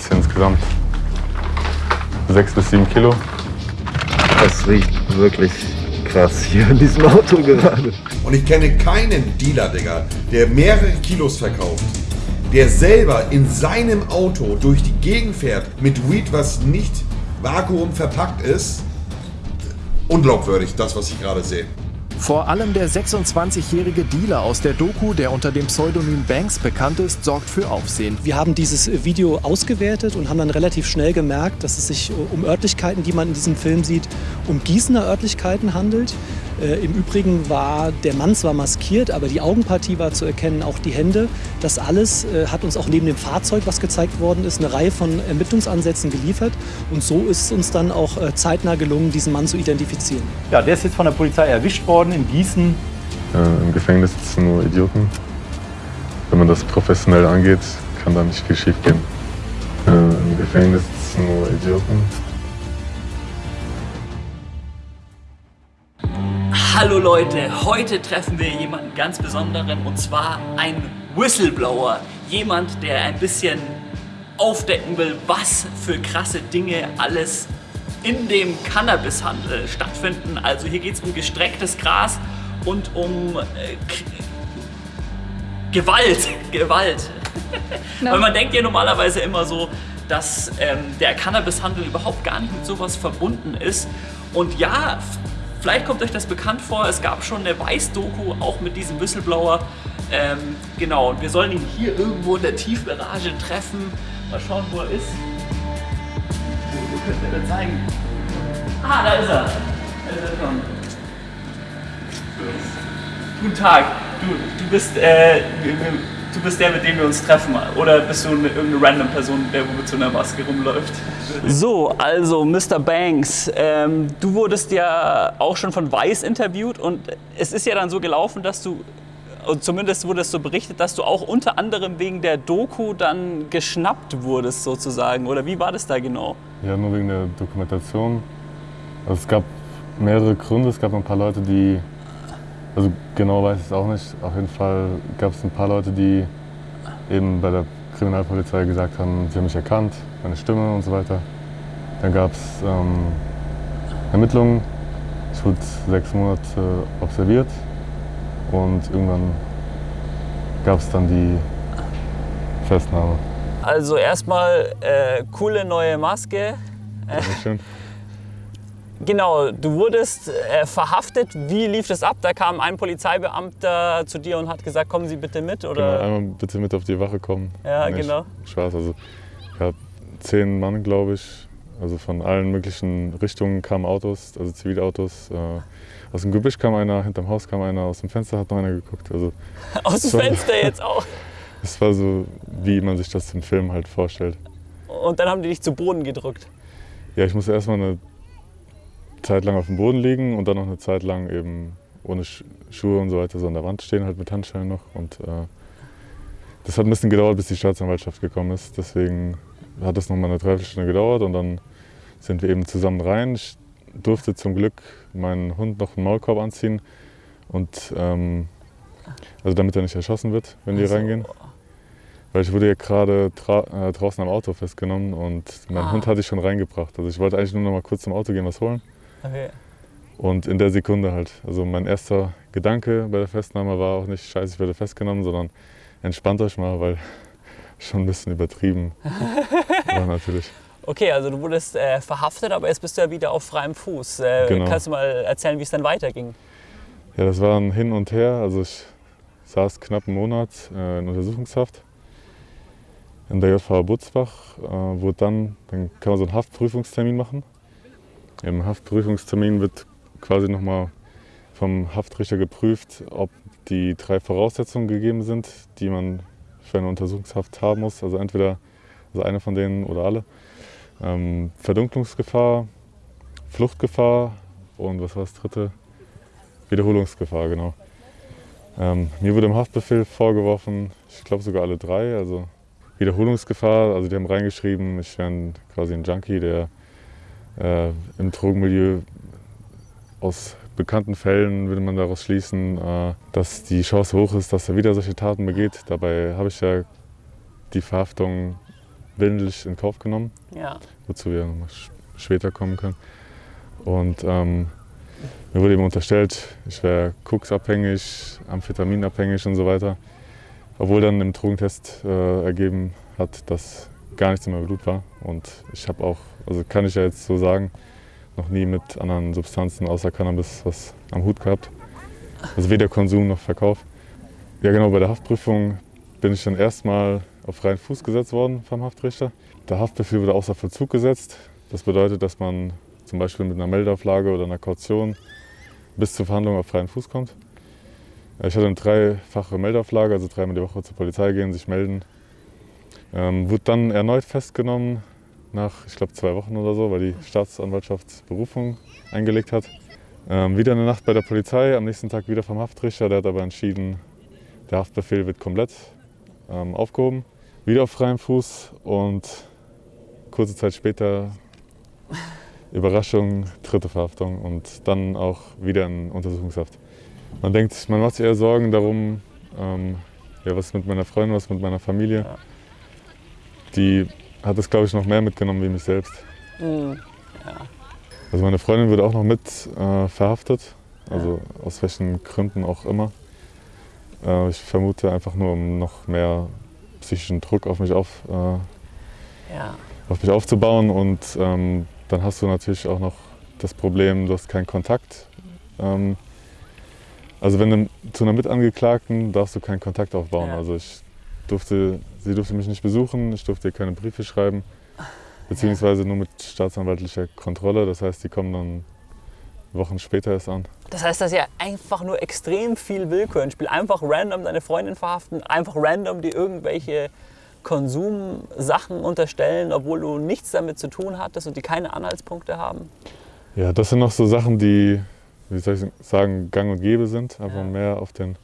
schätze insgesamt 6 bis 7 Kilo. Das riecht wirklich krass hier in diesem Auto gerade. Und ich kenne keinen Dealer, Digga, der mehrere Kilos verkauft, der selber in seinem Auto durch die Gegend fährt mit Weed, was nicht Vakuum verpackt ist. Unglaubwürdig, das, was ich gerade sehe. Vor allem der 26-jährige Dealer aus der Doku, der unter dem Pseudonym Banks bekannt ist, sorgt für Aufsehen. Wir haben dieses Video ausgewertet und haben dann relativ schnell gemerkt, dass es sich um Örtlichkeiten, die man in diesem Film sieht, um Gießener Örtlichkeiten handelt. Äh, Im Übrigen war der Mann zwar maskiert, aber die Augenpartie war zu erkennen, auch die Hände. Das alles äh, hat uns auch neben dem Fahrzeug, was gezeigt worden ist, eine Reihe von Ermittlungsansätzen geliefert. Und so ist es uns dann auch äh, zeitnah gelungen, diesen Mann zu identifizieren. Ja, der ist jetzt von der Polizei erwischt worden in Gießen. Äh, Im Gefängnis sitzen nur Idioten. Wenn man das professionell angeht, kann da nicht viel schief gehen. Äh, Im Gefängnis sitzen nur Idioten. Hallo Leute, heute treffen wir jemanden ganz Besonderen und zwar einen Whistleblower. Jemand, der ein bisschen aufdecken will, was für krasse Dinge alles in dem Cannabishandel stattfinden. Also hier geht es um gestrecktes Gras und um äh, Gewalt. Gewalt. No. Weil man denkt ja normalerweise immer so, dass ähm, der Cannabishandel überhaupt gar nicht mit sowas verbunden ist. Und ja, Vielleicht kommt euch das bekannt vor, es gab schon eine Weiß-Doku, auch mit diesem Whistleblower. Ähm, genau, und wir sollen ihn hier irgendwo in der Tiefgarage treffen. Mal schauen, wo er ist. Wo, könnt ihr denn zeigen? Ah, da ist er. Da ist er schon. Guten Tag. Du, du bist, äh, du bist der, mit dem wir uns treffen. Oder bist du eine, irgendeine random Person, der mit so einer Maske rumläuft? So, also Mr. Banks, ähm, du wurdest ja auch schon von Weiß interviewt und es ist ja dann so gelaufen, dass du, zumindest wurde es so berichtet, dass du auch unter anderem wegen der Doku dann geschnappt wurdest sozusagen. Oder wie war das da genau? Ja, nur wegen der Dokumentation. Also es gab mehrere Gründe. Es gab ein paar Leute, die also genau weiß ich es auch nicht. Auf jeden Fall gab es ein paar Leute, die eben bei der Kriminalpolizei gesagt haben, sie haben mich erkannt, meine Stimme und so weiter. Dann gab es ähm, Ermittlungen. Ich wurde sechs Monate observiert und irgendwann gab es dann die Festnahme. Also erstmal äh, coole neue Maske. Dankeschön. Genau, du wurdest äh, verhaftet. Wie lief das ab? Da kam ein Polizeibeamter zu dir und hat gesagt, kommen Sie bitte mit? Oder? Genau, einmal bitte mit auf die Wache kommen. Ja, nee, genau. Spaß. Also, ich habe zehn Mann, glaube ich. Also von allen möglichen Richtungen kamen Autos, also Zivilautos. Äh, aus dem Gebüsch kam einer, hinterm Haus kam einer, aus dem Fenster hat noch einer geguckt. Also, aus dem Fenster jetzt auch? Es war so, wie man sich das im Film halt vorstellt. Und dann haben die dich zu Boden gedrückt? Ja, ich musste erstmal eine Zeit lang auf dem Boden liegen und dann noch eine Zeit lang eben ohne Schuhe und so weiter so an der Wand stehen, halt mit Handschellen noch. Und äh, das hat ein bisschen gedauert, bis die Staatsanwaltschaft gekommen ist. Deswegen hat das noch mal eine Dreiviertelstunde gedauert und dann sind wir eben zusammen rein. Ich durfte zum Glück meinen Hund noch einen Maulkorb anziehen und ähm, also damit er nicht erschossen wird, wenn die also. reingehen. Weil ich wurde ja gerade äh, draußen am Auto festgenommen und meinen ah. Hund hatte ich schon reingebracht. Also ich wollte eigentlich nur noch mal kurz zum Auto gehen, was holen. Okay. Und in der Sekunde halt. Also mein erster Gedanke bei der Festnahme war auch nicht, scheiße, ich werde festgenommen, sondern entspannt euch mal, weil schon ein bisschen übertrieben war natürlich. Okay, also du wurdest äh, verhaftet, aber jetzt bist du ja wieder auf freiem Fuß. Äh, genau. Kannst du mal erzählen, wie es dann weiterging? Ja, das war ein Hin und Her. Also ich saß knapp einen Monat äh, in Untersuchungshaft in der JVA Butzbach. Äh, wurde dann, dann kann man so einen Haftprüfungstermin machen. Im Haftprüfungstermin wird quasi nochmal vom Haftrichter geprüft, ob die drei Voraussetzungen gegeben sind, die man für eine Untersuchungshaft haben muss. Also entweder also eine von denen oder alle. Ähm, Verdunklungsgefahr, Fluchtgefahr und was war das dritte? Wiederholungsgefahr, genau. Ähm, mir wurde im Haftbefehl vorgeworfen, ich glaube sogar alle drei, also Wiederholungsgefahr. Also die haben reingeschrieben, ich wäre quasi ein Junkie, der äh, im Drogenmilieu aus bekannten Fällen würde man daraus schließen, äh, dass die Chance hoch ist, dass er wieder solche Taten begeht. Dabei habe ich ja die Verhaftung willentlich in Kauf genommen, Ja. wozu wir noch sch- später kommen können. Und ähm, mir wurde eben unterstellt, ich wäre koksabhängig, amphetaminabhängig und so weiter. Obwohl dann im Drogentest äh, ergeben hat, dass gar nichts in meinem Blut war. Und ich habe auch, also kann ich ja jetzt so sagen, noch nie mit anderen Substanzen außer Cannabis was am Hut gehabt. Also weder Konsum noch Verkauf. Ja genau, bei der Haftprüfung bin ich dann erstmal auf freien Fuß gesetzt worden vom Haftrichter. Der Haftbefehl wurde außer Vollzug gesetzt. Das bedeutet, dass man zum Beispiel mit einer Meldeauflage oder einer Kaution bis zur Verhandlung auf freien Fuß kommt. Ich hatte eine dreifache Meldeauflage, also dreimal die Woche zur Polizei gehen, sich melden. Ähm, wurde dann erneut festgenommen nach, ich glaube, zwei Wochen oder so, weil die Staatsanwaltschaft Berufung eingelegt hat. Ähm, wieder eine Nacht bei der Polizei, am nächsten Tag wieder vom Haftrichter. Der hat aber entschieden, der Haftbefehl wird komplett ähm, aufgehoben. Wieder auf freiem Fuß und kurze Zeit später Überraschung, dritte Verhaftung und dann auch wieder in Untersuchungshaft. Man denkt, man macht sich eher Sorgen darum, ähm, ja, was ist mit meiner Freundin, was ist mit meiner Familie. Die hat es, glaube ich, noch mehr mitgenommen wie mich selbst. Mhm. Also meine Freundin wurde auch noch mit äh, verhaftet, also aus welchen Gründen auch immer. Äh, ich vermute einfach nur, um noch mehr psychischen Druck auf mich, auf, äh, Ja. auf mich aufzubauen. Und ähm, dann hast du natürlich auch noch das Problem, du hast keinen Kontakt. Ähm, also wenn du zu einer Mitangeklagten darfst du keinen Kontakt aufbauen. Ja. Also ich durfte, sie durfte mich nicht besuchen, ich durfte ihr keine Briefe schreiben, beziehungsweise nur mit staatsanwaltlicher Kontrolle. Das heißt, die kommen dann Wochen später erst an. Das heißt, dass ja einfach nur extrem viel Willkür im Spiel. Einfach random deine Freundin verhaften, einfach random dir irgendwelche Konsumsachen unterstellen, obwohl du nichts damit zu tun hattest und die keine Anhaltspunkte haben. Ja, das sind noch so Sachen, die, wie soll ich sagen, gang und gäbe sind, einfach Ja. mehr auf, den,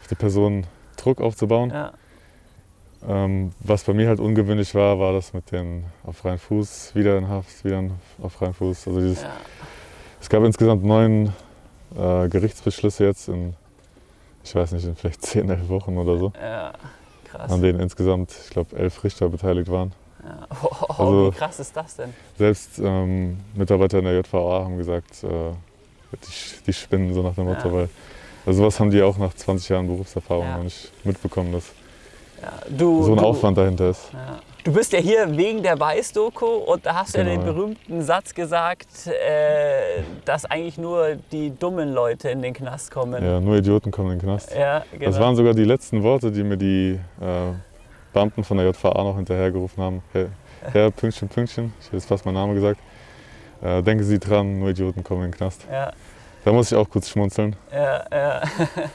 auf die Person Druck aufzubauen. Ja. Ähm, was bei mir halt ungewöhnlich war, war das mit den auf freien Fuß, wieder in Haft, wieder auf freien Fuß. Also dieses, Ja. Es gab insgesamt neun äh, Gerichtsbeschlüsse jetzt in, ich weiß nicht, in vielleicht zehn, elf Wochen oder so, Ja, krass. an denen insgesamt, ich glaube, elf Richter beteiligt waren. Ja. Oh, Also- wie krass ist das denn? Selbst ähm, Mitarbeiter in der JVA haben gesagt, äh, die, die spinnen so nach dem Motto, Ja. weil also sowas haben die auch nach 20 Jahren Berufserfahrung Ja. noch nicht mitbekommen, dass Ja, du, so ein du, Aufwand dahinter ist. Ja. Du bist ja hier wegen der Weiß-Doku und da hast du ja Genau, den berühmten Satz gesagt, äh, dass eigentlich nur die dummen Leute in den Knast kommen. Ja, nur Idioten kommen in den Knast. Ja, genau. Das waren sogar die letzten Worte, die mir die äh, Beamten von der JVA noch hinterhergerufen haben. Herr, Herr Pünktchen, Pünktchen, ich hätte jetzt fast meinen Namen gesagt. Äh, denken Sie dran, nur Idioten kommen in den Knast. ja, Da muss ich auch kurz schmunzeln. ja, ja.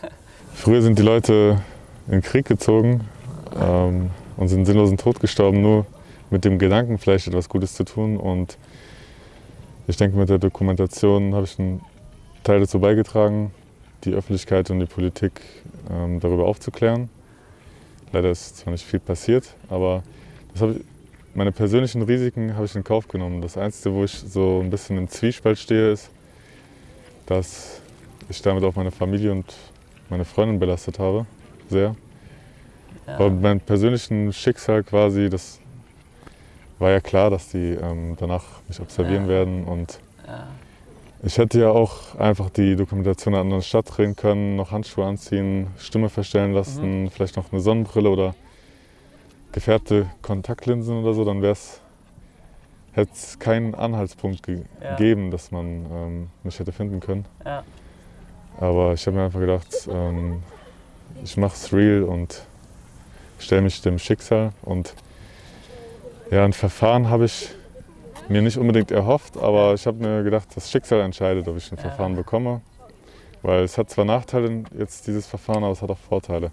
Früher sind die Leute in den Krieg gezogen ähm, und sind sinnlosen Tod gestorben, nur mit dem Gedanken, vielleicht etwas Gutes zu tun. Und ich denke, mit der Dokumentation habe ich einen Teil dazu beigetragen, die Öffentlichkeit und die Politik ähm, darüber aufzuklären. Leider ist zwar nicht viel passiert, aber ich, meine persönlichen Risiken habe ich in Kauf genommen. Das Einzige, wo ich so ein bisschen im Zwiespalt stehe, ist, dass ich damit auch meine Familie und meine Freundin belastet habe, sehr. Ja. Aber meinem persönlichen Schicksal quasi, das war ja klar, dass die ähm, danach mich observieren Ja. werden. Und Ja. ich hätte ja auch einfach die Dokumentation in einer anderen Stadt drehen können, noch Handschuhe anziehen, Stimme verstellen lassen, Mhm. vielleicht noch eine Sonnenbrille oder gefärbte Kontaktlinsen oder so, dann wäre es hätte es keinen Anhaltspunkt ge Ja. gegeben, dass man ähm, mich hätte finden können. Ja. Aber ich habe mir einfach gedacht, ähm, ich mache es real und stelle mich dem Schicksal. Und ja, ein Verfahren habe ich mir nicht unbedingt erhofft, aber ich habe mir gedacht, das Schicksal entscheidet, ob ich ein Ja. Verfahren bekomme. Weil es hat zwar Nachteile, jetzt dieses Verfahren, aber es hat auch Vorteile.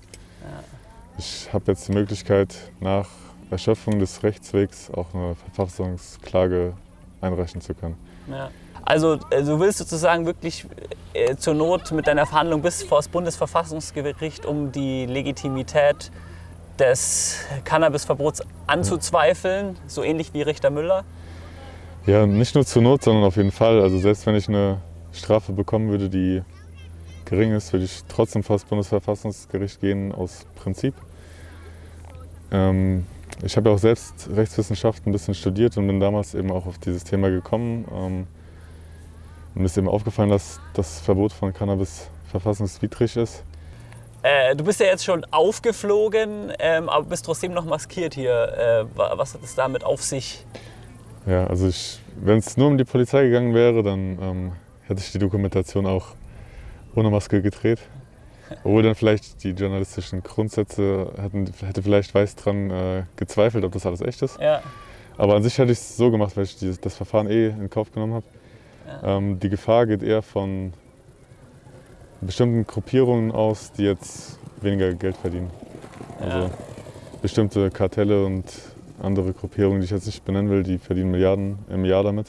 Ich habe jetzt die Möglichkeit, nach Erschöpfung des Rechtswegs auch eine Verfassungsklage einreichen zu können. Ja. Also äh, du willst sozusagen wirklich äh, zur Not mit deiner Verhandlung bis vor das Bundesverfassungsgericht, um die Legitimität des Cannabisverbots anzuzweifeln, so ähnlich wie Richter Müller. Ja, nicht nur zur Not, sondern auf jeden Fall. Also selbst wenn ich eine Strafe bekommen würde, die gering ist, würde ich trotzdem vor das Bundesverfassungsgericht gehen aus Prinzip. Ähm, Ich habe ja auch selbst Rechtswissenschaft ein bisschen studiert und bin damals eben auch auf dieses Thema gekommen. Ähm, mir ist eben aufgefallen, dass das Verbot von Cannabis verfassungswidrig ist. Äh, du bist ja jetzt schon aufgeflogen, ähm, aber bist trotzdem noch maskiert hier. Äh, was hat es damit auf sich? Ja, also wenn es nur um die Polizei gegangen wäre, dann ähm, hätte ich die Dokumentation auch ohne Maske gedreht. Obwohl dann vielleicht die journalistischen Grundsätze hätten, hätte vielleicht Weiß dran äh, gezweifelt, ob das alles echt ist. Ja. Aber an sich hätte ich es so gemacht, weil ich dieses, das Verfahren eh in Kauf genommen habe. Ja. Ähm, die Gefahr geht eher von bestimmten Gruppierungen aus, die jetzt weniger Geld verdienen. Also Ja. bestimmte Kartelle und andere Gruppierungen, die ich jetzt nicht benennen will, die verdienen Milliarden im Jahr damit.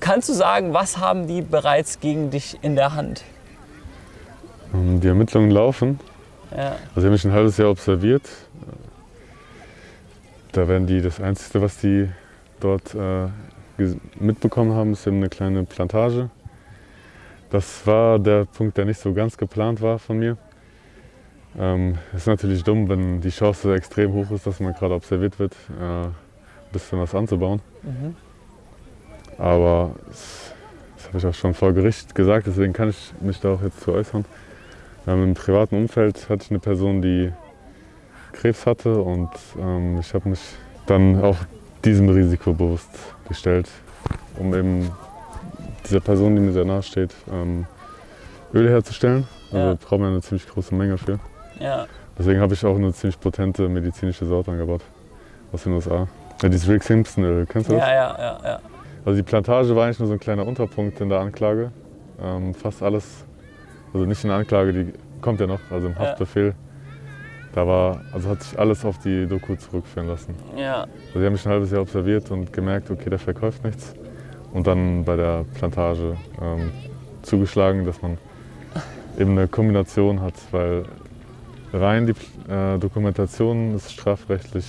Kannst du sagen, was haben die bereits gegen dich in der Hand? Ähm, Die Ermittlungen laufen. Ja. Also ich habe mich ein halbes Jahr observiert. Da werden die, das Einzige, was die dort äh, mitbekommen haben, ist eben eine kleine Plantage. Das war der Punkt, der nicht so ganz geplant war von mir. Ähm, ist natürlich dumm, wenn die Chance extrem hoch ist, dass man gerade observiert wird, äh, ein bisschen was anzubauen. Mhm. Aber das, das habe ich auch schon vor Gericht gesagt, deswegen kann ich mich da auch jetzt zu äußern. Ähm, Im privaten Umfeld hatte ich eine Person, die Krebs hatte und ähm, ich habe mich dann auch diesem Risiko bewusst gestellt, um eben dieser Person, die mir sehr nahe steht, ähm, Öl herzustellen. Also Ja. braucht man eine ziemlich große Menge für. Ja. Deswegen habe ich auch eine ziemlich potente medizinische Sorte angebaut aus den USA. Ja, dieses Rick Simpson Öl, kennst du das? Ja, ja, ja, ja. Also die Plantage war eigentlich nur so ein kleiner Unterpunkt in der Anklage. Ähm, fast alles, also nicht in der Anklage, die kommt ja noch, also im Ja. Haftbefehl. Da war, also hat sich alles auf die Doku zurückführen lassen. ja. Also die haben mich ein halbes Jahr observiert und gemerkt, okay, der verkauft nichts. Und dann bei der Plantage ähm, zugeschlagen, dass man eben eine Kombination hat, weil rein die äh, Dokumentation ist strafrechtlich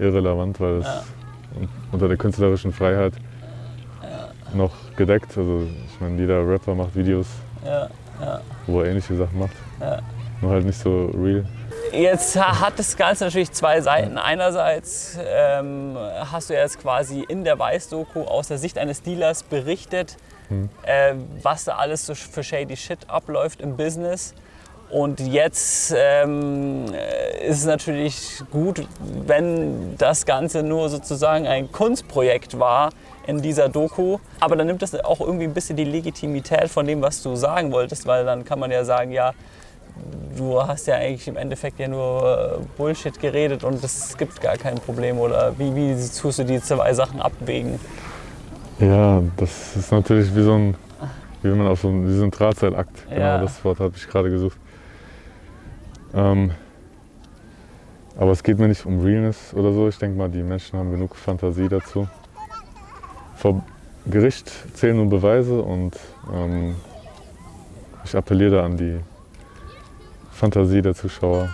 irrelevant, weil es Ja. un- unter der künstlerischen Freiheit noch gedeckt. Also ich meine, jeder Rapper macht Videos, ja, ja. wo er ähnliche Sachen macht. Ja. Nur halt nicht so real. Jetzt ha- hat das Ganze natürlich zwei Seiten. Einerseits ähm, hast du jetzt quasi in der Weiß-Doku aus der Sicht eines Dealers berichtet, äh, was da alles so für shady Shit abläuft im Business. Und jetzt ähm, äh, ist es natürlich gut, wenn das Ganze nur sozusagen ein Kunstprojekt war in dieser Doku. Aber dann nimmt das auch irgendwie ein bisschen die Legitimität von dem, was du sagen wolltest, weil dann kann man ja sagen, ja, du hast ja eigentlich im Endeffekt ja nur äh, Bullshit geredet und es gibt gar kein Problem. Oder wie, wie tust du die zwei Sachen abwägen? Ja, das ist natürlich wie so ein, wie wenn man auf so ein, wie so ein Drahtseilakt. Genau, Ja. das Wort habe ich gerade gesucht. Ähm, aber es geht mir nicht um Realness oder so. Ich denke mal, die Menschen haben genug Fantasie dazu. Vor Gericht zählen nur Beweise und ähm, ich appelliere da an die Fantasie der Zuschauer.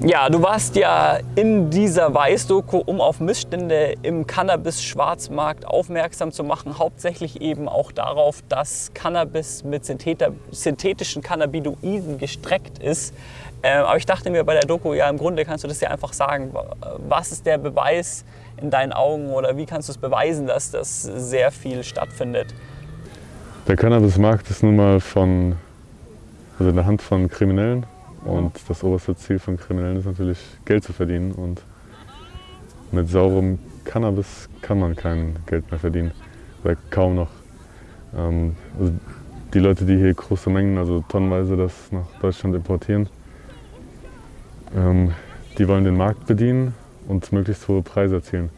Ja, du warst ja in dieser Weiß-Doku, um auf Missstände im Cannabis-Schwarzmarkt aufmerksam zu machen. Hauptsächlich eben auch darauf, dass Cannabis mit synthetischen Cannabinoiden gestreckt ist. Ähm, aber ich dachte mir bei der Doku, ja, im Grunde kannst du das ja einfach sagen. Was ist der Beweis in deinen Augen oder wie kannst du es beweisen, dass das sehr viel stattfindet? Der Cannabismarkt ist nun mal von, also in der Hand von Kriminellen. Und das oberste Ziel von Kriminellen ist natürlich, Geld zu verdienen. Und mit saurem Cannabis kann man kein Geld mehr verdienen. Oder kaum noch. Ähm, also die Leute, die hier große Mengen, also tonnenweise das nach Deutschland importieren, ähm, die wollen den Markt bedienen und möglichst hohe Preise erzielen.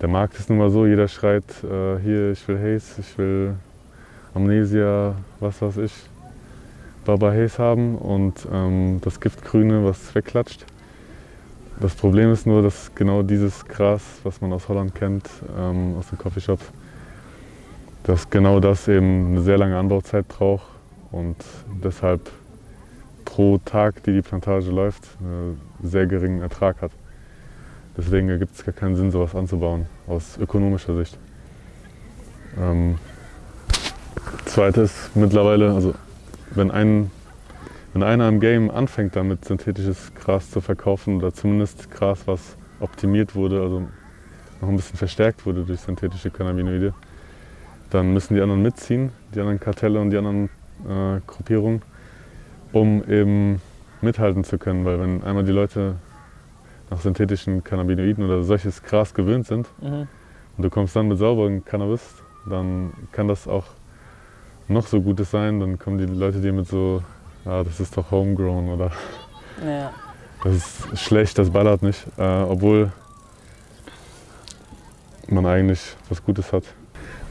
Der Markt ist nun mal so, jeder schreit, äh, hier, ich will Haze, ich will Amnesia, was weiß ich, Baba Haze haben und ähm, das Giftgrüne, was wegklatscht. Das Problem ist nur, dass genau dieses Gras, was man aus Holland kennt, ähm, aus den Coffeeshops, dass genau das eben eine sehr lange Anbauzeit braucht und deshalb pro Tag, die die Plantage läuft, einen sehr geringen Ertrag hat. Deswegen ergibt es gar keinen Sinn, sowas anzubauen, aus ökonomischer Sicht. Ähm, Zweites mittlerweile, also wenn, ein, wenn einer im Game anfängt, damit synthetisches Gras zu verkaufen oder zumindest Gras, was optimiert wurde, also noch ein bisschen verstärkt wurde durch synthetische Cannabinoide, dann müssen die anderen mitziehen, die anderen Kartelle und die anderen äh, Gruppierungen, um eben mithalten zu können. Weil wenn einmal die Leute nach synthetischen Cannabinoiden oder solches Gras gewöhnt sind Mhm. und du kommst dann mit sauberem Cannabis, dann kann das auch noch so Gutes sein, dann kommen die Leute dir mit so, ja, das ist doch homegrown oder Ja. das ist schlecht, das ballert nicht, äh, obwohl man eigentlich was Gutes hat.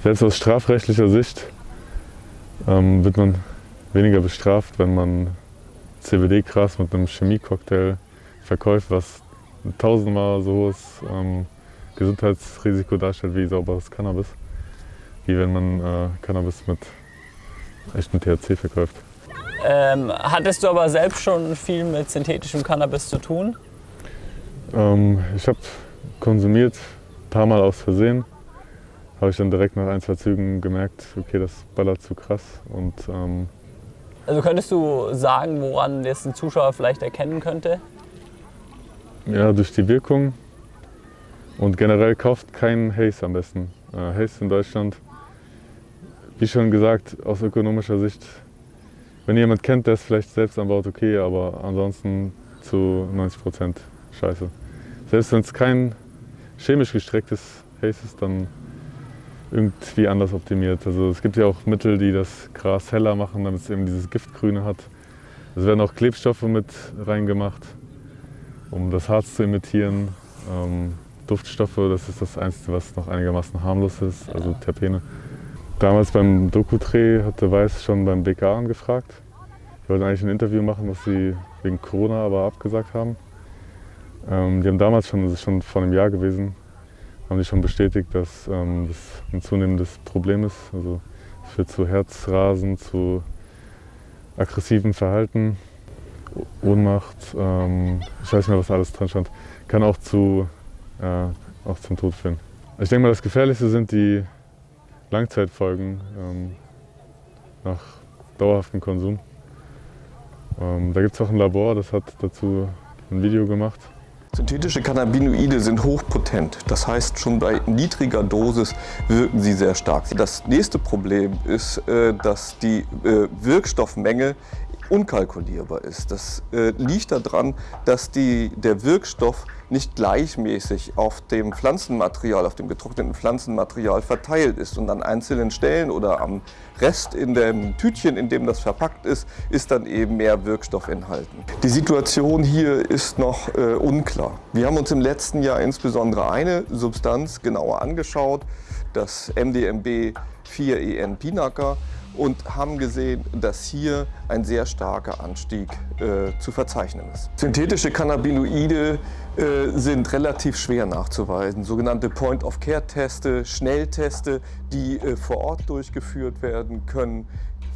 Selbst aus strafrechtlicher Sicht ähm, wird man weniger bestraft, wenn man CBD-Gras mit einem Chemiecocktail verkauft, was tausendmal so hohes ähm, Gesundheitsrisiko darstellt wie sauberes Cannabis, wie wenn man äh, Cannabis mit echtem THC verkauft. Ähm, hattest du aber selbst schon viel mit synthetischem Cannabis zu tun? Ähm, ich habe konsumiert, ein paar Mal aus Versehen. Habe ich dann direkt nach ein, zwei Zügen gemerkt, okay, das ballert zu krass. Und ähm, Also könntest du sagen, woran jetzt ein Zuschauer vielleicht erkennen könnte? ja, durch die Wirkung und generell kauft kein Haze am besten. Äh, Haze in Deutschland, wie schon gesagt, aus ökonomischer Sicht, wenn ihr jemand kennt, der es vielleicht selbst anbaut, okay, aber ansonsten zu 90 Prozent scheiße. Selbst wenn es kein chemisch gestrecktes Haze ist, dann irgendwie anders optimiert. Also es gibt ja auch Mittel, die das Gras heller machen, damit es eben dieses Giftgrüne hat. Es werden auch Klebstoffe mit reingemacht, um das Harz zu imitieren. Ähm, Duftstoffe, das ist das Einzige, was noch einigermaßen harmlos ist, also Terpene. Damals beim Doku-Dreh hatte Weiß schon beim BK angefragt. Die wollten eigentlich ein Interview machen, was sie wegen Corona aber abgesagt haben. Ähm, die haben damals schon, das ist schon vor einem Jahr gewesen, haben die schon bestätigt, dass ähm, das ein zunehmendes Problem ist. Also es führt zu Herzrasen, zu aggressivem Verhalten, Ohnmacht, ähm, ich weiß nicht mehr, was alles drin stand. Kann auch, zu, äh, auch zum Tod führen. Ich denke mal, das Gefährlichste sind die Langzeitfolgen ähm, nach dauerhaftem Konsum. Ähm, da gibt es auch ein Labor, das hat dazu ein Video gemacht. Synthetische Cannabinoide sind hochpotent. Das heißt, schon bei niedriger Dosis wirken sie sehr stark. Das nächste Problem ist, äh, dass die äh, Wirkstoffmenge unkalkulierbar ist. Das äh, liegt daran, dass die, der Wirkstoff nicht gleichmäßig auf dem Pflanzenmaterial, auf dem getrockneten Pflanzenmaterial verteilt ist und an einzelnen Stellen oder am Rest in dem Tütchen, in dem das verpackt ist, ist dann eben mehr Wirkstoff enthalten. Die Situation hier ist noch äh, unklar. Wir haben uns im letzten Jahr insbesondere eine Substanz genauer angeschaut, das MDMB 4EN Pinaca und haben gesehen, dass hier ein sehr starker Anstieg äh, zu verzeichnen ist. Synthetische Cannabinoide äh, sind relativ schwer nachzuweisen. Sogenannte Point-of-Care-Teste, Schnellteste, die äh, vor Ort durchgeführt werden können.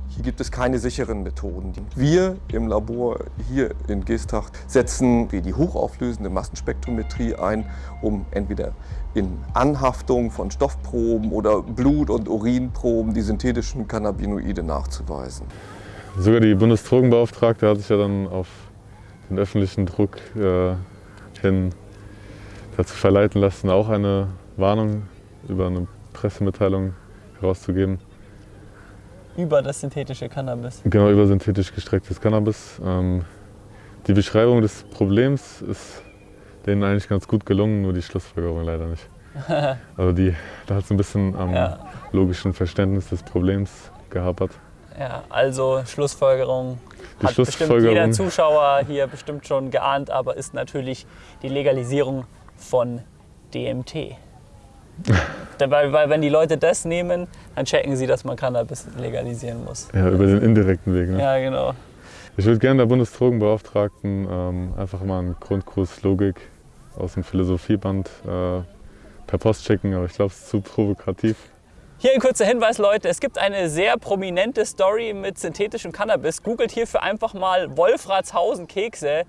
Hier gibt es keine sicheren Methoden. Wir im Labor hier in Geesthacht setzen die hochauflösende Massenspektrometrie ein, um entweder in Anhaftung von Stoffproben oder Blut- und Urinproben die synthetischen Cannabinoide nachzuweisen. Sogar die Bundesdrogenbeauftragte hat sich ja dann auf den öffentlichen Druck äh, hin dazu verleiten lassen, auch eine Warnung über eine Pressemitteilung herauszugeben. Über das synthetische Cannabis. Genau über synthetisch gestrecktes Cannabis. Ähm, die Beschreibung des Problems ist denen eigentlich ganz gut gelungen, nur die Schlussfolgerung leider nicht. Also die, da hat es ein bisschen am Ja. logischen Verständnis des Problems gehapert. Ja, also Schlussfolgerung Die hat bestimmt jeder Schlussfolgerung, Zuschauer hier bestimmt schon geahnt, aber ist natürlich die Legalisierung von DMT. Weil, weil wenn die Leute das nehmen, dann checken sie, dass man Cannabis legalisieren muss. ja, über den indirekten Weg. Ne? Ja, genau. Ich würde gerne der Bundesdrogenbeauftragten ähm, einfach mal einen Grundkurs Logik aus dem Philosophieband äh, per Post schicken, aber ich glaube, es ist zu provokativ. Hier ein kurzer Hinweis, Leute. Es gibt eine sehr prominente Story mit synthetischem Cannabis. Googelt hierfür einfach mal Wolfratshausen Kekse.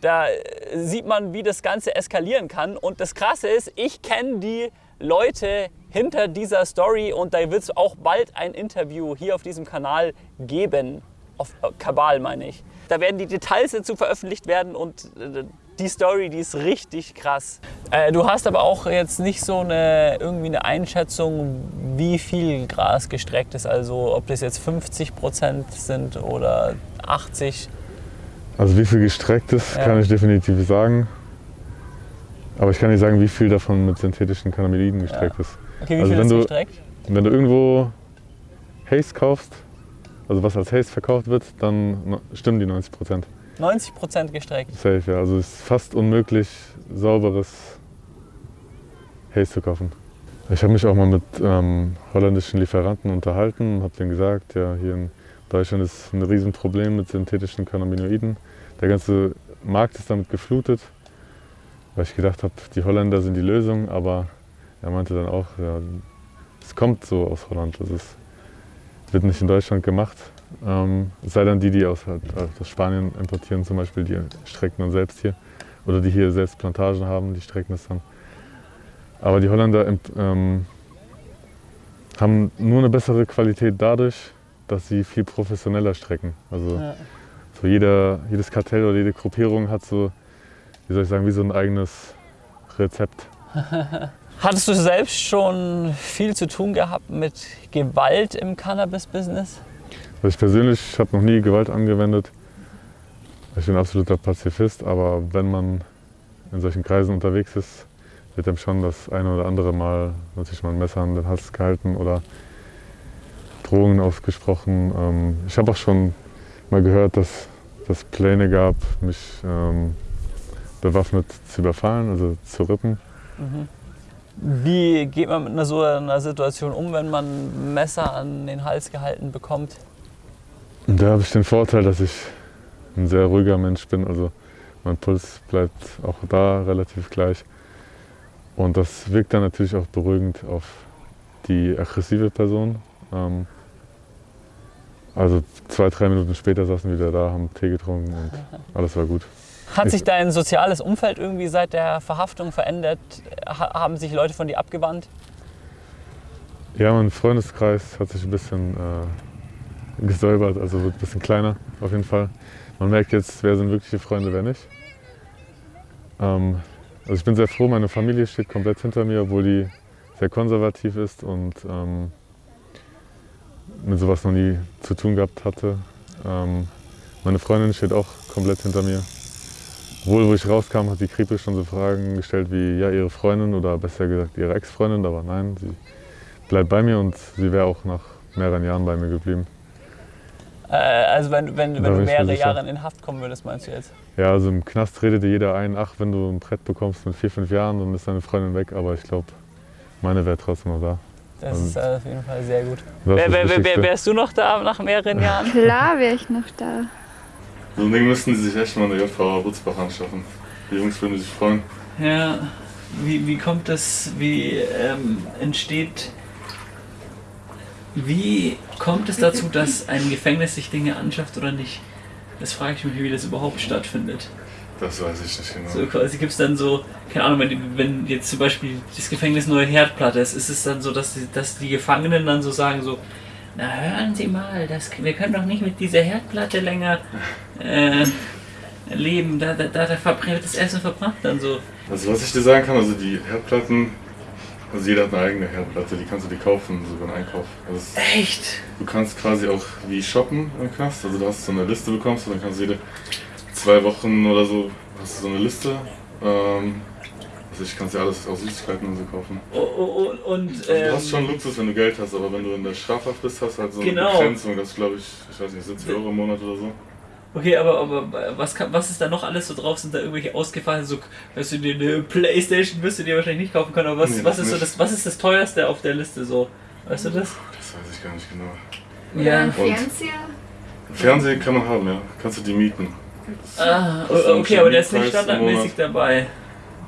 Da äh, sieht man, wie das Ganze eskalieren kann. Und das Krasse ist, ich kenne die Leute hinter dieser Story und da wird es auch bald ein Interview hier auf diesem Kanal geben. Auf äh, Kabal meine ich. Da werden die Details dazu veröffentlicht werden und äh, die Story, die ist richtig krass. Äh, du hast aber auch jetzt nicht so eine irgendwie eine Einschätzung, wie viel Gras gestreckt ist. Also ob das jetzt 50 Prozent sind oder 80. Also wie viel gestreckt ist, Ja. kann ich definitiv sagen. Aber ich kann nicht sagen, wie viel davon mit synthetischen Cannabinoiden gestreckt ist. Okay, wie Also viel wenn ist du- gestreckt? Wenn du irgendwo Haze kaufst, also was als Haze verkauft wird, dann stimmen die 90 Prozent. 90 Prozent gestreckt. Safe, ja. Also es ist fast unmöglich, sauberes Haze zu kaufen. Ich habe mich auch mal mit ähm, holländischen Lieferanten unterhalten und habe denen gesagt, ja, hier in Deutschland ist ein Riesenproblem mit synthetischen Cannabinoiden. Der ganze Markt ist damit geflutet, weil ich gedacht habe, die Holländer sind die Lösung, aber er meinte dann auch, ja, es kommt so aus Holland, also es wird nicht in Deutschland gemacht. Ähm, es sei denn die, die aus, halt, aus Spanien importieren, zum Beispiel, die strecken dann selbst hier. Oder die hier selbst Plantagen haben, die strecken das dann. Aber die Holländer ähm, haben nur eine bessere Qualität dadurch, dass sie viel professioneller strecken. Also Ja. so jeder, jedes Kartell oder jede Gruppierung hat so, wie soll ich sagen, wie so ein eigenes Rezept. Hattest du selbst schon viel zu tun gehabt mit Gewalt im Cannabis-Business? Also ich persönlich habe noch nie Gewalt angewendet. Ich bin absoluter Pazifist, aber wenn man in solchen Kreisen unterwegs ist, wird einem schon das eine oder andere Mal natürlich mal ein Messer an den Hals gehalten oder Drohungen ausgesprochen. Ähm, Ich habe auch schon mal gehört, dass es Pläne gab, mich ähm, bewaffnet zu überfallen, also zu rippen. Wie geht man mit einer so einer Situation um, wenn man ein Messer an den Hals gehalten bekommt? Und da habe ich den Vorteil, dass ich ein sehr ruhiger Mensch bin. Also mein Puls bleibt auch da relativ gleich. Und das wirkt dann natürlich auch beruhigend auf die aggressive Person. Ähm, also zwei, drei Minuten später saßen wir wieder da, haben Tee getrunken und alles war gut. Hat sich dein soziales Umfeld irgendwie seit der Verhaftung verändert? Ha haben sich Leute von dir abgewandt? Ja, mein Freundeskreis hat sich ein bisschen äh, gesäubert, also wird ein bisschen kleiner auf jeden Fall. Man merkt jetzt, wer sind wirkliche Freunde, wer nicht. Ähm, also ich bin sehr froh, meine Familie steht komplett hinter mir, obwohl die sehr konservativ ist und ähm, mit sowas noch nie zu tun gehabt hatte. Ähm, meine Freundin steht auch komplett hinter mir. Obwohl, wo ich rauskam, hat die Krippe schon so Fragen gestellt wie, ja, ihre Freundin oder besser gesagt ihre Ex-Freundin, aber nein, sie bleibt bei mir und sie wäre auch nach mehreren Jahren bei mir geblieben. Äh, also wenn, wenn, wenn du mehrere. Jahre in Haft kommen würdest, meinst du jetzt? Ja, also im Knast redet dir jeder ein, ach, wenn du ein Brett bekommst mit vier, fünf Jahren, dann ist deine Freundin weg, aber ich glaube, meine wäre trotzdem noch da. Das Und ist äh, auf jeden Fall sehr gut. wer, wer, Wichtigste. wärst du noch da nach mehreren Jahren? Klar wäre ich noch da. So ein Ding müssten sie sich echt mal in der JVA Butzbach anschaffen. Die Jungs würden sich freuen. Ja, wie, wie kommt das, wie ähm, entsteht, wie kommt es dazu, dass ein Gefängnis sich Dinge anschafft oder nicht? Das frage ich mich, wie das überhaupt stattfindet. Das weiß ich nicht genau. So quasi gibt es dann so, keine Ahnung, wenn, wenn jetzt zum Beispiel das Gefängnis neue Herdplatte ist, ist es dann so, dass die, dass die Gefangenen dann so sagen so, na hören Sie mal, das, wir können doch nicht mit dieser Herdplatte länger äh, leben, da, da, da, da verbrennt das Essen verbrannt dann so. Also was ich dir sagen kann, also die Herdplatten, also jeder hat eine eigene Herdplatte, die kannst du dir kaufen, sogar einen Einkauf. Also Echt? du kannst quasi auch wie shoppen im Knast, also du hast so eine Liste bekommst und dann kannst du jede zwei Wochen oder so, hast du so eine Liste. Ähm, also ich kannst dir alles aus Süßigkeiten und so kaufen. Oh, oh, oh, und Also ähm, du hast schon Luxus, wenn du Geld hast, aber wenn du in der Strafhaft bist, hast du halt so eine Genau. Begrenzung, das ist glaube ich, ich weiß nicht, 70 Euro im Monat oder so. Okay, aber, aber was, kann, was ist da noch alles so drauf? Sind da irgendwelche ausgefallen, so, weißt du, dir eine Playstation wirst du dir wahrscheinlich nicht kaufen können, aber was, Nee, was ist so das, was ist das teuerste auf der Liste so? Weißt du das? Das weiß ich gar nicht genau. Ja. Ein Und- Fernseher? Fernsehen kann man haben, ja. Kannst du die mieten. Ah, okay, aber der ist nicht standardmäßig dabei.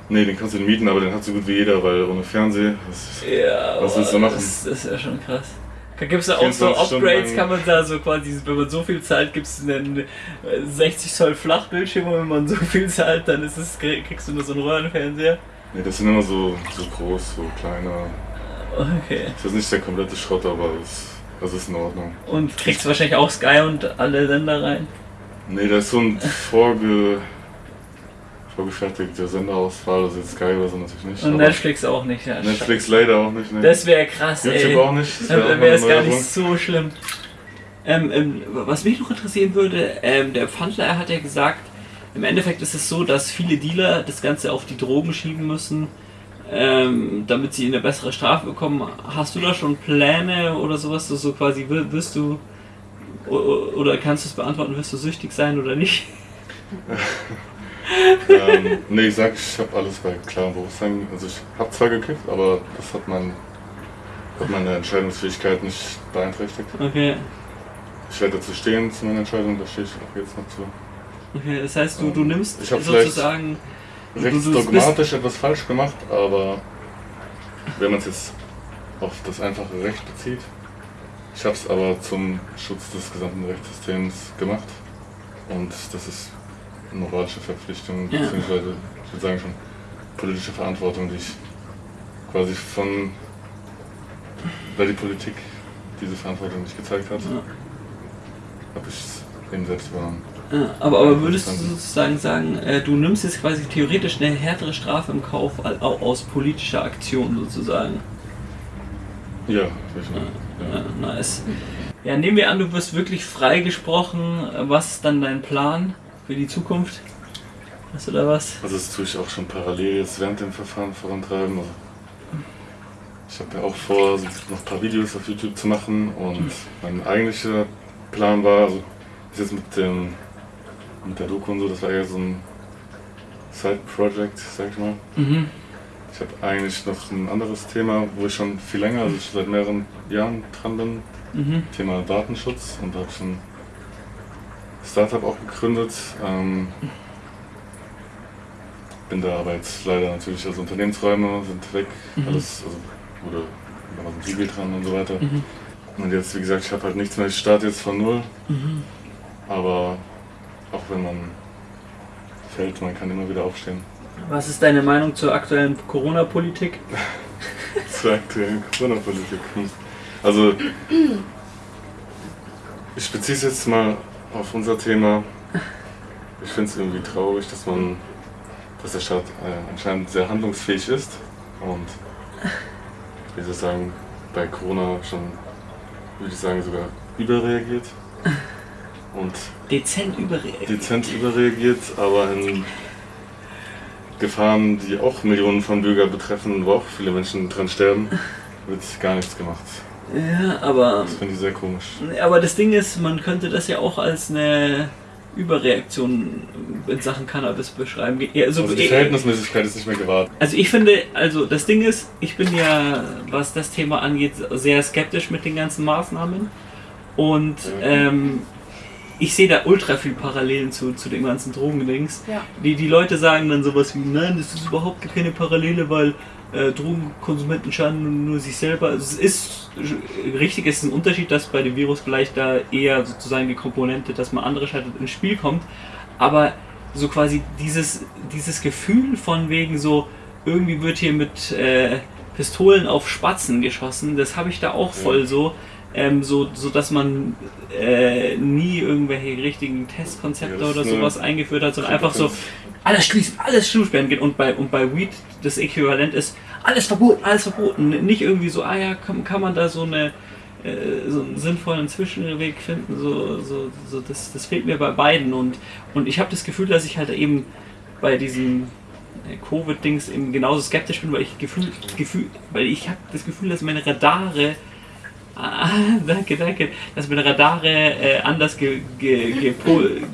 Nee, den kannst du mieten, aber den hat so gut wie jeder, weil ohne Fernsehen. Das ist, Ja, Was willst du machen? Das, das ist ja schon krass. Gibt es da auch so 24 Stunden Upgrades, kann man da so quasi, wenn man so viel zahlt, gibt es einen äh, 60 Zoll Flachbildschirm und wenn man so viel zahlt, dann ist es, kriegst du nur so einen Röhrenfernseher. nee, das sind immer so, so groß, so kleiner. Okay. Das ist nicht der komplette Schrott, aber es, das ist in Ordnung. Und kriegst wahrscheinlich auch Sky und alle Sender rein. Nee, das ist so ein vorge vorgefertigter Senderauswahl, also jetzt Sky oder so natürlich nicht. Und Netflix auch nicht, ja. Netflix leider auch nicht, ne? Das wäre krass, YouTube ey. auch nicht, das wär wäre es eine gar nicht so schlimm. Ähm, ähm, was mich noch interessieren würde, ähm, der Pfandler hat ja gesagt, im Endeffekt ist es so, dass viele Dealer das Ganze auf die Drogen schieben müssen, ähm, damit sie eine bessere Strafe bekommen. Hast du da schon Pläne oder sowas, so, so quasi wi- wirst du oder kannst du es beantworten, wirst du süchtig sein oder nicht? ähm, nee, ich sag, ich habe alles bei klarem Bewusstsein. Also ich habe zwar gekifft, aber das hat, mein, hat meine Entscheidungsfähigkeit nicht beeinträchtigt. Okay. Ich werde dazu stehen zu meiner Entscheidung, da stehe ich auch jetzt noch zu. Okay, das heißt, du, du nimmst Ich hab sozusagen. du- Rechts du bist- dogmatisch etwas falsch gemacht, aber wenn man es jetzt auf das einfache Recht bezieht, ich habe es aber zum Schutz des gesamten Rechtssystems gemacht und das ist moralische Verpflichtung, Ja. beziehungsweise ich würde sagen schon politische Verantwortung, die ich quasi von, weil die Politik diese Verantwortung nicht gezeigt hat, Ja. habe ich es eben selbst übernommen. Ja, aber, aber würdest du sozusagen sagen, äh, du nimmst jetzt quasi theoretisch eine härtere Strafe im Kauf al- au- aus politischer Aktion sozusagen? Ja, ich. Ja, nice. Ja, nehmen wir an, du wirst wirklich freigesprochen. Was ist dann dein Plan für die Zukunft? Hast du da was? Also das tue ich auch schon parallel jetzt während dem Verfahren vorantreiben. Also ich habe ja auch vor, noch ein paar Videos auf YouTube zu machen und mein eigentlicher Plan war, also ist jetzt mit dem mit der Doku und so, das war eher so ein Side-Project, sag ich mal. Mhm. Ich habe eigentlich noch ein anderes Thema, wo ich schon viel länger, also schon seit mehreren Jahren dran bin. Mhm. Thema Datenschutz und habe schon ein Startup auch gegründet. Ähm, bin da aber jetzt leider natürlich, also Unternehmensräume sind weg, Mhm. alles, also wurde war so ein Siegel dran und so weiter. Mhm. Und jetzt, wie gesagt, ich habe halt nichts mehr, ich starte jetzt von null, Mhm. aber auch wenn man fällt, man kann immer wieder aufstehen. Was ist deine Meinung zur aktuellen Corona-Politik? zur aktuellen Corona-Politik. Also, ich beziehe es jetzt mal auf unser Thema. Ich finde es irgendwie traurig, dass man, dass der Staat äh, anscheinend sehr handlungsfähig ist und, wie soll ich sagen, bei Corona schon, würde ich sagen, sogar überreagiert und Dezent überreagiert. dezent überreagiert, aber in Gefahren, die auch Millionen von Bürgern betreffen, wo auch viele Menschen dran sterben, wird gar nichts gemacht. Ja, aber, Das finde ich sehr komisch. aber das Ding ist, man könnte das ja auch als eine Überreaktion in Sachen Cannabis beschreiben. Ja, Also, Also die Verhältnismäßigkeit ist nicht mehr gewahrt. Also ich finde, also das Ding ist, ich bin ja, was das Thema angeht, sehr skeptisch mit den ganzen Maßnahmen. Und ähm, ich sehe da ultra viel Parallelen zu, zu dem ganzen Drogendings. Ja. Die, die Leute sagen dann sowas wie, nein, das ist überhaupt keine Parallele, weil äh, Drogenkonsumenten schaden nur sich selber. Also es ist richtig, es ist ein Unterschied, dass bei dem Virus vielleicht da eher sozusagen die Komponente, dass man andere schadet, ins Spiel kommt. Aber so quasi dieses, dieses Gefühl von wegen so, irgendwie wird hier mit äh, Pistolen auf Spatzen geschossen, das habe ich da auch voll so. Ähm, so, so dass man äh, nie irgendwelche richtigen Testkonzepte Ja, oder eine sowas eingeführt hat, sondern einfach so. Alles schließen, alles zusperren geht. Und bei, und bei Weed das Äquivalent ist alles verboten, alles verboten. Nicht irgendwie so, ah ja, kann, kann man da so eine äh, so einen sinnvollen Zwischenweg finden, so, so, so das, das fehlt mir bei beiden und, und ich habe das Gefühl, dass ich halt eben bei diesem äh, Covid-Dings eben genauso skeptisch bin, weil ich Gefühl, Gefühl weil ich habe das Gefühl, dass meine Radare Ah, danke, danke. Dass meine Radare äh, anders ge, ge, ge,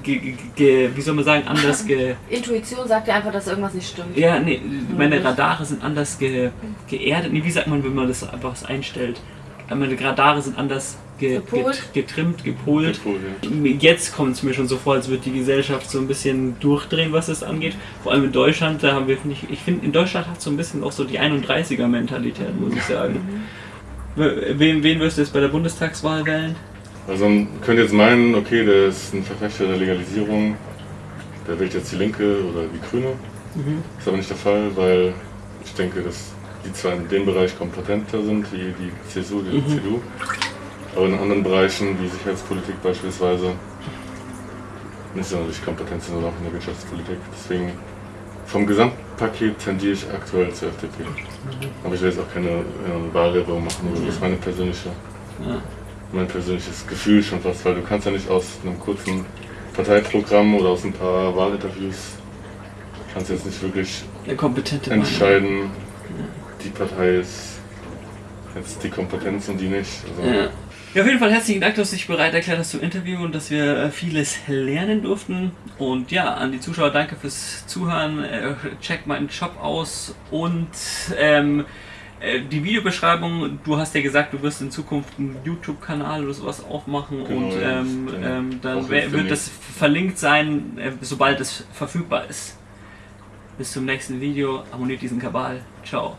ge, ge, wie soll man sagen, anders ge, Intuition sagt dir einfach, dass irgendwas nicht stimmt. ja, nee, meine Radare sind anders ge, geerdet. Nee, wie sagt man, wenn man das einfach so einstellt? Meine Radare sind anders ge, get, getrimmt, gepolt. Gepolt, ja. Jetzt kommt es mir schon so vor, als würde die Gesellschaft so ein bisschen durchdrehen, was das angeht. Vor allem in Deutschland, da haben wir, finde ich, ich finde, in Deutschland hat so ein bisschen auch so die 31er-Mentalität, muss ich sagen. Wen, wen wirst du jetzt bei der Bundestagswahl wählen? Also man könnte jetzt meinen, okay, der ist ein Verfechter der Legalisierung, der wählt jetzt die Linke oder die Grüne. Mhm. Ist aber nicht der Fall, weil ich denke, dass die zwar in dem Bereich kompetenter sind, wie die CSU, die Mhm. CDU, aber in anderen Bereichen, wie Sicherheitspolitik beispielsweise, nicht sonderlich kompetent sind oder auch in der Wirtschaftspolitik. Deswegen vom Gesamtpaket tendiere ich aktuell zur FDP. Aber ich will jetzt auch keine äh, Wahlwerbung machen, das ist meine persönliche, Ja. mein persönliches Gefühl schon fast, weil du kannst ja nicht aus einem kurzen Parteiprogramm oder aus ein paar Wahlinterviews kannst jetzt nicht wirklich entscheiden, die Partei ist jetzt die Kompetenz und die nicht. Also, Ja. Ja, auf jeden Fall herzlichen Dank, dass du dich bereit erklärt hast zu interviewen und dass wir äh, vieles lernen durften. Und ja, an die Zuschauer danke fürs Zuhören. Äh, Checkt meinen Shop aus und ähm, äh, die Videobeschreibung. Du hast ja gesagt, du wirst in Zukunft einen YouTube-Kanal oder sowas aufmachen Genau, und ja, ähm, dann ähm, dann wär- wird das verlinkt sein, sobald es verfügbar ist. Bis zum nächsten Video. Abonniert diesen Kabal. Ciao.